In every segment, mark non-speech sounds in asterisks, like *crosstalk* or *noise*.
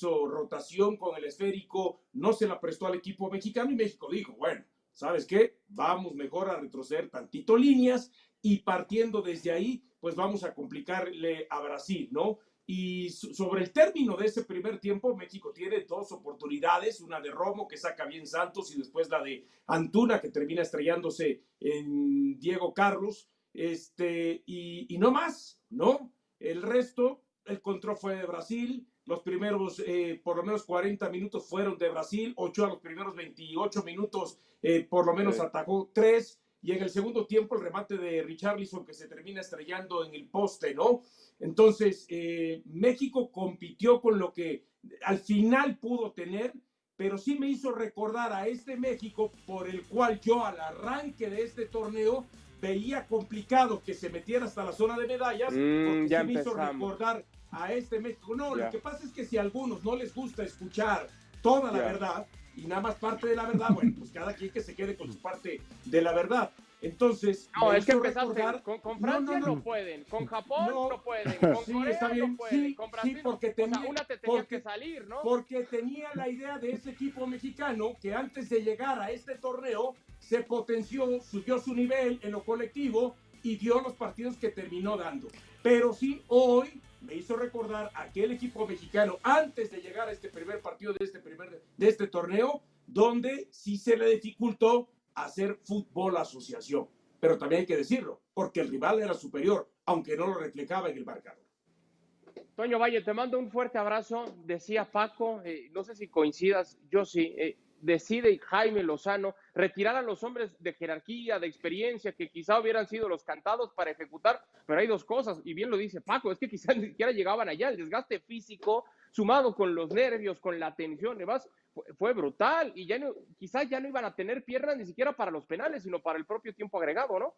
rotación con el esférico, no se la prestó al equipo mexicano y México dijo, bueno, ¿sabes qué? Vamos mejor a retroceder tantito líneas y partiendo desde ahí, pues vamos a complicarle a Brasil, ¿no? Y sobre el término de ese primer tiempo, México tiene dos oportunidades, una de Romo que saca bien Santos y después la de Antuna que termina estrellándose en Diego Carlos, este, y, y no más, ¿no? El resto, el control fue de Brasil, los primeros eh, por lo menos 40 minutos fueron de Brasil, a los primeros 28 minutos eh, por lo menos atajó tres y en el segundo tiempo el remate de Richarlison que se termina estrellando en el poste, ¿no? Entonces, eh, México compitió con lo que al final pudo tener, pero sí me hizo recordar a este México por el cual yo al arranque de este torneo veía complicado que se metiera hasta la zona de medallas, mm, porque sí me hizo recordar a este México. No, lo que pasa es que si a algunos no les gusta escuchar toda la verdad y nada más parte de la verdad, bueno, pues cada quien que se quede con su parte de la verdad. Entonces, no, es que empezaste con, Francia no, pueden, con Japón no, pueden, *laughs* con sí, Corea está bien. no pueden, sí, con Brasil porque tenía, una te tenía que salir, ¿no? Porque tenía la idea de ese equipo mexicano que antes de llegar a este torneo se potenció, subió su nivel en lo colectivo y dio los partidos que terminó dando. Pero sí, hoy me hizo recordar aquel equipo mexicano antes de llegar a este primer partido de este, primer, de este torneo, donde sí se le dificultó hacer fútbol asociación. Pero también hay que decirlo, porque el rival era superior, aunque no lo reflejaba en el marcador. Toño Valle, te mando un fuerte abrazo. Decía Paco, eh, no sé si coincidas, yo sí. Eh, decide Jaime Lozano retirar a los hombres de jerarquía, de experiencia, que quizá hubieran sido los cantados para ejecutar, pero hay dos cosas, y bien lo dice Paco, es que quizás *laughs* ni siquiera llegaban allá, el desgaste físico sumado con los nervios, con la tensión, además fue, brutal, y ya no, quizás ya no iban a tener piernas ni siquiera para los penales, sino para el propio tiempo agregado, ¿no?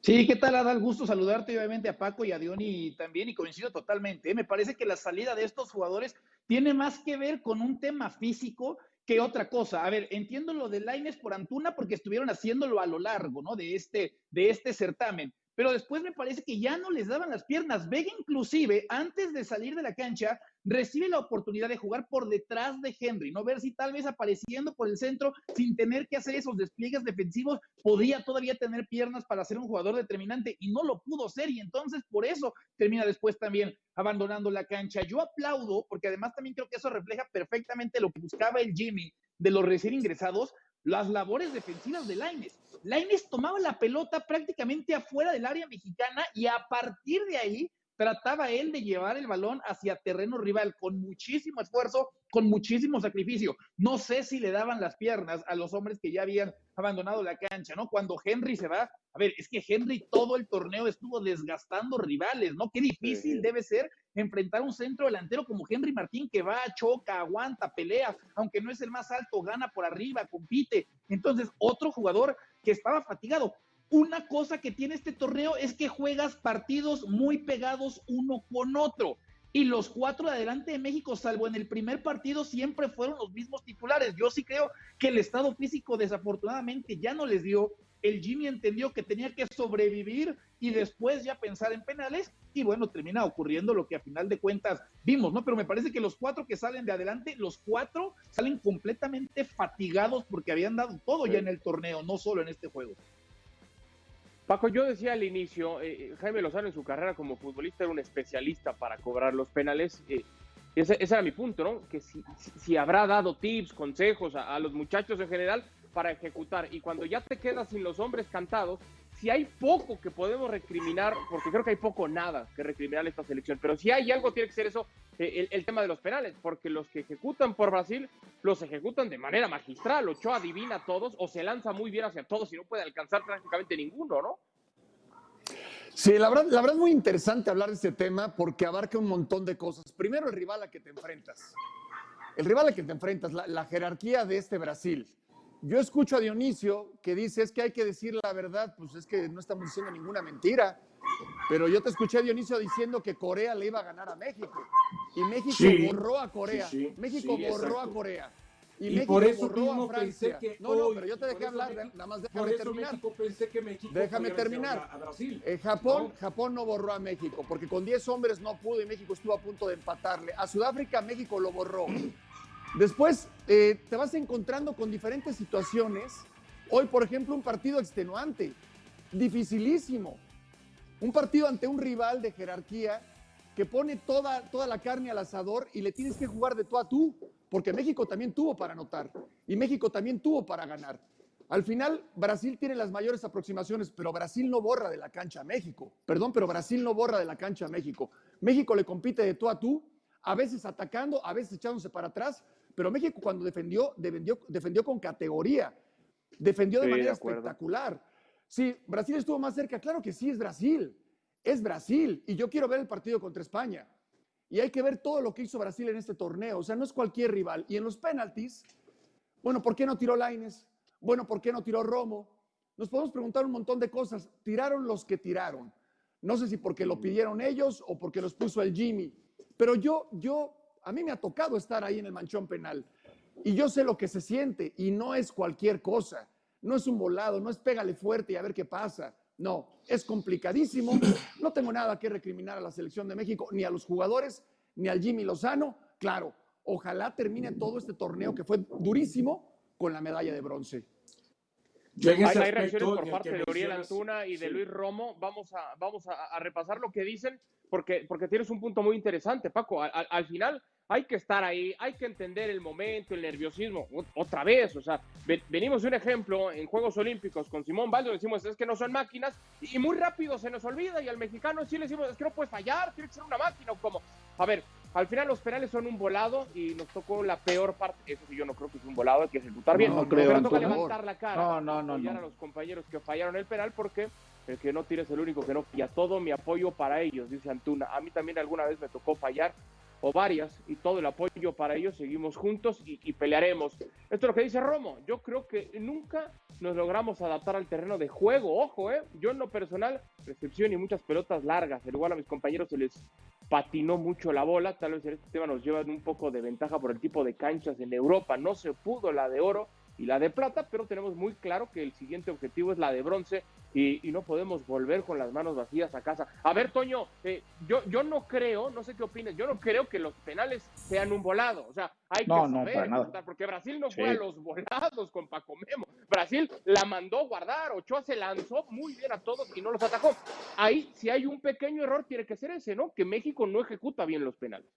Sí, ¿qué tal? Adal? Gusto saludarte obviamente a Paco y a Diony también y coincido totalmente. ¿eh? Me parece que la salida de estos jugadores tiene más que ver con un tema físico que otra cosa. A ver, entiendo lo de Laines por Antuna porque estuvieron haciéndolo a lo largo, ¿no? De este, de este certamen. Pero después me parece que ya no les daban las piernas. Vega inclusive, antes de salir de la cancha, recibe la oportunidad de jugar por detrás de Henry, no ver si tal vez apareciendo por el centro sin tener que hacer esos despliegues defensivos, podría todavía tener piernas para ser un jugador determinante y no lo pudo ser y entonces por eso termina después también abandonando la cancha. Yo aplaudo porque además también creo que eso refleja perfectamente lo que buscaba el Jimmy de los recién ingresados, las labores defensivas de Laines. Laines tomaba la pelota prácticamente afuera del área mexicana y a partir de ahí trataba él de llevar el balón hacia terreno rival con muchísimo esfuerzo, con muchísimo sacrificio. No sé si le daban las piernas a los hombres que ya habían abandonado la cancha, ¿no? Cuando Henry se va, a ver, es que Henry todo el torneo estuvo desgastando rivales, ¿no? Qué difícil debe ser enfrentar un centro delantero como Henry Martín que va, choca, aguanta, pelea, aunque no es el más alto, gana por arriba, compite. Entonces, otro jugador que estaba fatigado. Una cosa que tiene este torneo es que juegas partidos muy pegados uno con otro. Y los cuatro de adelante de México, salvo en el primer partido, siempre fueron los mismos titulares. Yo sí creo que el estado físico desafortunadamente ya no les dio. El Jimmy entendió que tenía que sobrevivir y después ya pensar en penales. Y bueno, termina ocurriendo lo que a final de cuentas vimos, ¿no? Pero me parece que los cuatro que salen de adelante, los cuatro salen completamente fatigados porque habían dado todo ya en el torneo, no solo en este juego. Paco, yo decía al inicio, eh, Jaime Lozano en su carrera como futbolista era un especialista para cobrar los penales. Eh, ese, era mi punto, ¿no? Que si, habrá dado tips, consejos a, los muchachos en general para ejecutar. Y cuando ya te quedas sin los hombres cantados, si hay poco que podemos recriminar, porque creo que hay poco nada que recriminar esta selección, pero si hay algo tiene que ser eso, eh, el, tema de los penales, porque los que ejecutan por Brasil los ejecutan de manera magistral. Ochoa adivina a todos o se lanza muy bien hacia todos y no puede alcanzar prácticamente ninguno, ¿no? Sí, la verdad, la verdad es muy interesante hablar de este tema porque abarca un montón de cosas. Primero, el rival a que te enfrentas. El rival a que te enfrentas, la jerarquía de este Brasil yo escucho a Dionisio que dice es que hay que decir la verdad, pues es que no estamos diciendo ninguna mentira. Pero yo te escuché a Dionisio diciendo que Corea le iba a ganar a México. Y México borró a Corea. México borró a Corea. Y, Y México por eso borró a pensé Francia. que no, no, hoy- pero yo te dejé hablar, México- nada más Por déjame eso terminar. México pensé que México Déjame terminar. A, a Brasil. Eh, Japón, ¿no? Japón no borró a México, porque con 10 hombres no pudo y México estuvo a punto de empatarle. A Sudáfrica México lo borró. Después eh, te vas encontrando con diferentes situaciones. Hoy, por ejemplo, un partido extenuante, dificilísimo. Un partido ante un rival de jerarquía que pone toda, toda la carne al asador y le tienes que jugar de tú a tú, porque México también tuvo para anotar y México también tuvo para ganar. Al final, Brasil tiene las mayores aproximaciones, pero Brasil no borra de la cancha a México. Perdón, pero Brasil no borra de la cancha a México. México le compite de tú a tú, a veces atacando, a veces echándose para atrás, pero México cuando defendió, defendió, defendió con categoría, defendió de Sí, manera espectacular. Sí, Brasil estuvo más cerca, claro que sí, es Brasil, es Brasil, y yo quiero ver el partido contra España. Y hay que ver todo lo que hizo Brasil en este torneo, o sea, no es cualquier rival. Y en los penaltis, bueno, ¿por qué no tiró Laines? Bueno, ¿por qué no tiró Romo? Nos podemos preguntar un montón de cosas. Tiraron los que tiraron. No sé si porque lo pidieron ellos o porque los puso el Jimmy. Pero yo, yo, a mí me ha tocado estar ahí en el manchón penal. Y yo sé lo que se siente y no es cualquier cosa. No es un volado, no es pégale fuerte y a ver qué pasa. No, es complicadísimo. No tengo nada que recriminar a la selección de México, ni a los jugadores, ni al Jimmy Lozano. Claro, ojalá termine todo este torneo que fue durísimo con la medalla de bronce. Yo Hay, hay reacciones por parte de mencionas- Antuna y de sí. Luis Romo. Vamos a, vamos a, a repasar lo que dicen, porque, porque tienes un punto muy interesante, Paco. Al final hay que estar ahí, hay que entender el momento, el nerviosismo. Otra vez, o sea, ve- venimos de un ejemplo en Juegos Olímpicos con Simón Baldo, decimos es que no son máquinas, y muy rápido se nos olvida, y al mexicano sí le decimos es que no puedes fallar, tiene que ser una máquina, o como. A ver, al final los penales son un volado y nos tocó la peor parte. Eso sí, yo no creo que es un volado, hay que ejecutar bien. No, No, creo, pero toca levantar la cara No, no, no, apoyar no. a los compañeros que fallaron el penal porque el que no tira es el único que no falla. Todo mi apoyo para ellos, dice Antuna. A mí también alguna vez me tocó fallar o varias y todo el apoyo para ellos. Seguimos juntos y, pelearemos. Esto es lo que dice Romo. Yo creo que nunca nos logramos adaptar al terreno de juego. Ojo, ¿eh? Yo en lo personal, recepción y muchas pelotas largas. Al igual a mis compañeros se les patinó mucho la bola. Tal vez en este tema nos llevan un poco de ventaja por el tipo de canchas en Europa. No se pudo la de oro y la de plata, pero tenemos muy claro que el siguiente objetivo es la de bronce y, y no podemos volver con las manos vacías a casa. A ver, Toño, eh, yo, yo no creo, no sé qué opinas, yo no creo que los penales sean un volado. O sea, hay No, que no, saber nada. porque Brasil no Sí. fue a los volados con Paco Memo. Brasil la mandó guardar, Ochoa se lanzó muy bien a todos y no los atacó. Ahí, si hay un pequeño error, tiene que ser ese, ¿no? Que México no ejecuta bien los penales.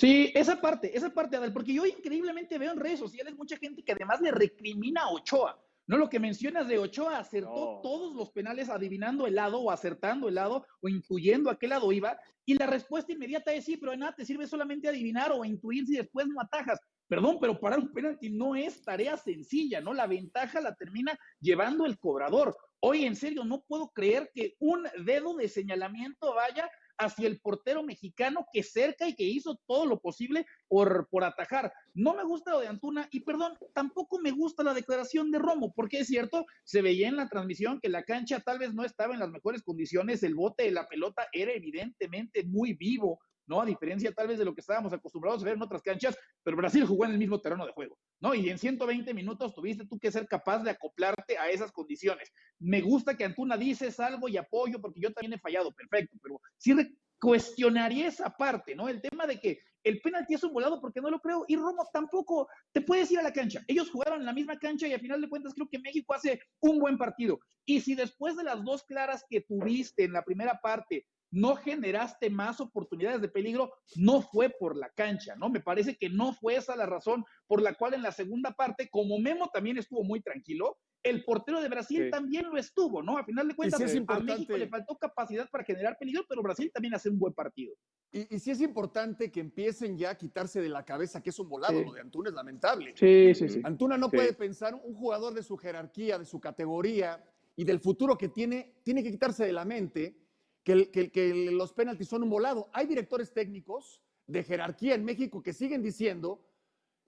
Sí, esa parte, esa parte, Adel, porque yo increíblemente veo en redes sociales mucha gente que además le recrimina a Ochoa. No lo que mencionas de Ochoa, acertó No. todos los penales adivinando el lado o acertando el lado o intuyendo a qué lado iba. Y la respuesta inmediata es sí, pero de nada te sirve solamente adivinar o intuir si después no atajas. Perdón, pero parar un penalti no es tarea sencilla, ¿no? La ventaja la termina llevando el cobrador. Hoy, en serio, no puedo creer que un dedo de señalamiento vaya hacia el portero mexicano que cerca y que hizo todo lo posible por, por atajar. No me gusta lo de Antuna y perdón, tampoco me gusta la declaración de Romo, porque es cierto, se veía en la transmisión que la cancha tal vez no estaba en las mejores condiciones, el bote de la pelota era evidentemente muy vivo, ¿no? A diferencia tal vez de lo que estábamos acostumbrados a ver en otras canchas, pero Brasil jugó en el mismo terreno de juego, ¿no? Y en 120 minutos tuviste tú que ser capaz de acoplarte a esas condiciones. Me gusta que Antuna dice salvo y apoyo, porque yo también he fallado, perfecto, pero sí cuestionaría esa parte, ¿no? El tema de que el penalti es un volado porque no lo creo y Romo tampoco te puedes ir a la cancha. Ellos jugaron en la misma cancha y a final de cuentas creo que México hace un buen partido. Y si después de las dos claras que tuviste en la primera parte no generaste más oportunidades de peligro, no fue por la cancha, ¿no? Me parece que no fue esa la razón por la cual en la segunda parte, como Memo también estuvo muy tranquilo, el portero de Brasil Sí. también lo estuvo, ¿no? A final de cuentas, sí a México le faltó capacidad para generar peligro, pero Brasil también hace un buen partido. Y, y sí es importante que empiecen ya a quitarse de la cabeza que es un volado. Sí. Lo de Antuna es lamentable. Sí, sí, sí. Antuna no puede pensar, un jugador de su jerarquía, de su categoría y del futuro que tiene, tiene que quitarse de la mente que, que que los penaltis son un volado. Hay directores técnicos de jerarquía en México que siguen diciendo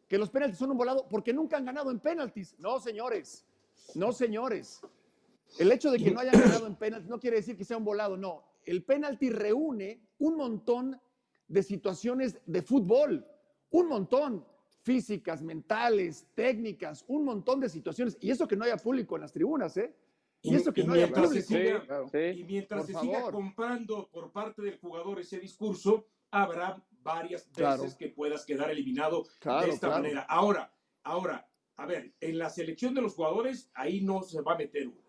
que los penaltis son un volado porque nunca han ganado en penaltis. No, señores, no, señores. El hecho de que no hayan ganado en penaltis no quiere decir que sea un volado, no. El penalti reúne un montón de situaciones de fútbol, un montón. físicas, mentales, técnicas, un montón de situaciones. Y eso que no haya público en las tribunas, ¿eh? Y, eso que y no mientras se siga- claro. Sí. Y mientras se siga comprando por parte del jugador ese discurso, habrá varias veces Claro. que puedas quedar eliminado Claro, de esta claro. manera. Ahora, ahora, a ver, en la selección de los jugadores, ahí no se va a meter uno.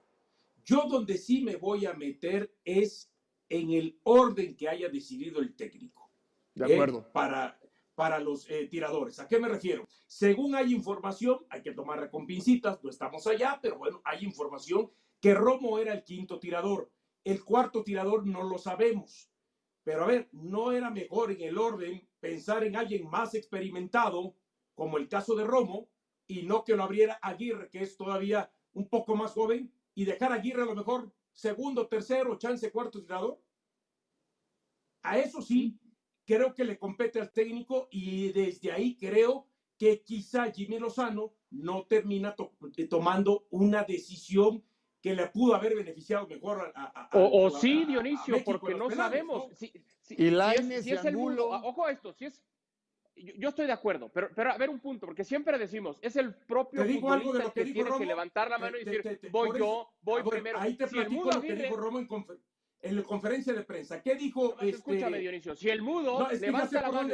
Yo donde sí me voy a meter es en el orden que haya decidido el técnico. De ¿eh? acuerdo. para, para los eh, tiradores. ¿A qué me refiero? Según hay información, hay que tomarla con pincitas, no estamos allá, pero bueno, hay información que Romo era el quinto tirador. El cuarto tirador no lo sabemos. Pero a ver, ¿no era mejor en el orden pensar en alguien más experimentado, como el caso de Romo, y no que lo abriera Aguirre, que es todavía un poco más joven, y dejar a Aguirre a lo mejor segundo, tercero, chance cuarto tirador? A eso sí, creo que le compete al técnico y desde ahí creo que quizá Jimmy Lozano no termina to- tomando una decisión que le pudo haber beneficiado mejor a, a- a- O, o a- sí, a- a Dionisio, México porque no penales, sabemos. ¿no? Si, si- Y si es- Lainez si es Angulo. mundo- ah, ojo a esto, si es. Yo, yo estoy de acuerdo, pero, pero a ver un punto, porque siempre decimos, es el propio Te digo algo de futbolista lo el que que dijo tiene que levantar la te- mano y te- decir, te- te- voy por yo, eso- voy a ver, primero. Ahí te Si el platico mudo lo que dijo Romo en, confer- en la conferencia de prensa. ¿Qué dijo? Este, Escúchame, Dionisio, si el mudo No, es levanta la mano